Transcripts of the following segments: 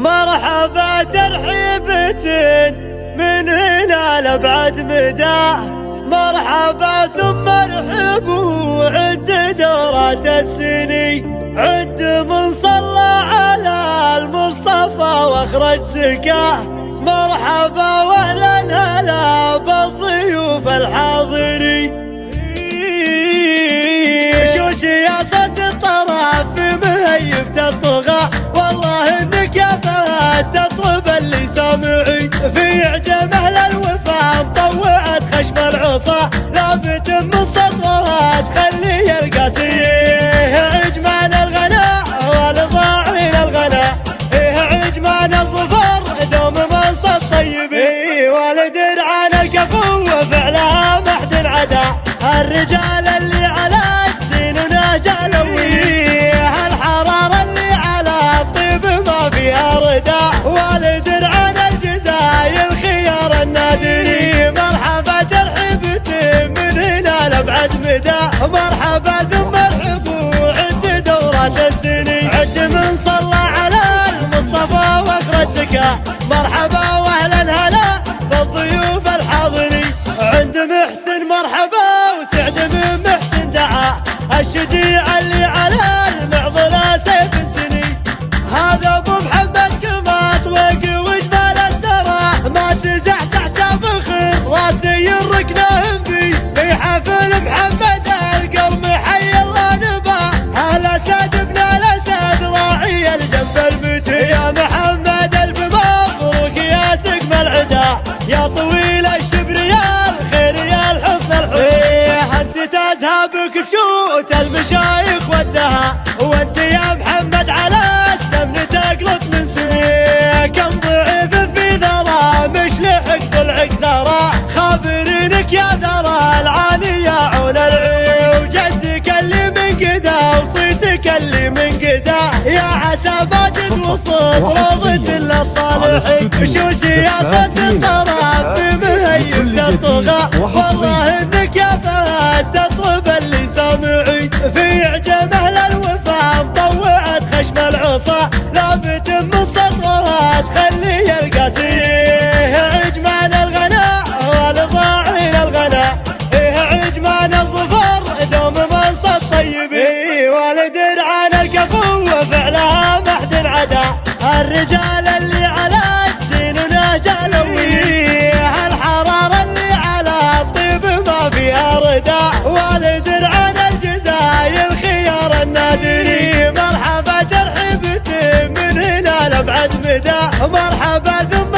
مرحبا ترحيبة من هنا لأبعد مدى مرحبا ثم ارحبوا عد دورات السنين. عد من صلى على المصطفى وأخرج سكاه مرحبا وأهلا هلا بالضيوف الحاضرين. فهد تطلب اللي سامعين في عجم أهل الوفا مطوعت خشم العصا. لافت من سطرها تخلي القاسية. عجمان الغناء والضاعين الغناء. إيه عجمان الظفر مرحبا واهلا هلا بالضيوف الحاضرين. عند محسن مرحبا وسعد من محسن دعا. الشجيع اللي على المعضلة سيف سنين. هذا أبو محمد كما طوق وجبال السرى ما تزحزح سافخ راسي الركنه بي. في حفل محمد كبشوت المشايخ ودها وأنت يا محمد على السمن تقلط من سنين كم ضعيف في ذرى مش لحق ضلعك ثرى خابرينك يا ذرى العالي يا عون العيو جدك اللي من قدا وصيتك اللي من قدا. يا عسى ماجد وصوت روضة للصالحين شوشي يا فت الطرف مهيب تطغى والله عجمان الغناء والضاعين الغناء. إيه عجمان الظفر دوم منصب طيب إيه والد عن الكفو وفعلها محد عدا الرجال مرحبا ثم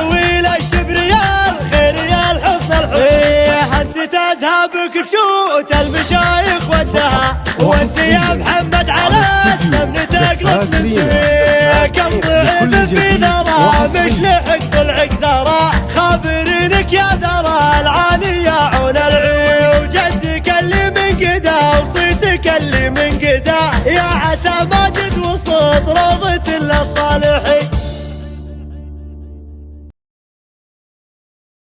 يا طويل الشبر يا الحسن الحسن انت تذهب كبشوت المشايخ ودها. وانت يا محمد على السمن تقلط من كم ضعيف في ذرى مش لحق ضلعك ذرى خابرينك يا ذرى العالي يا عون العيو جدك اللي من قدا وصيتك اللي من قدا. يا عسى ماجد وصوت روضة للصالحين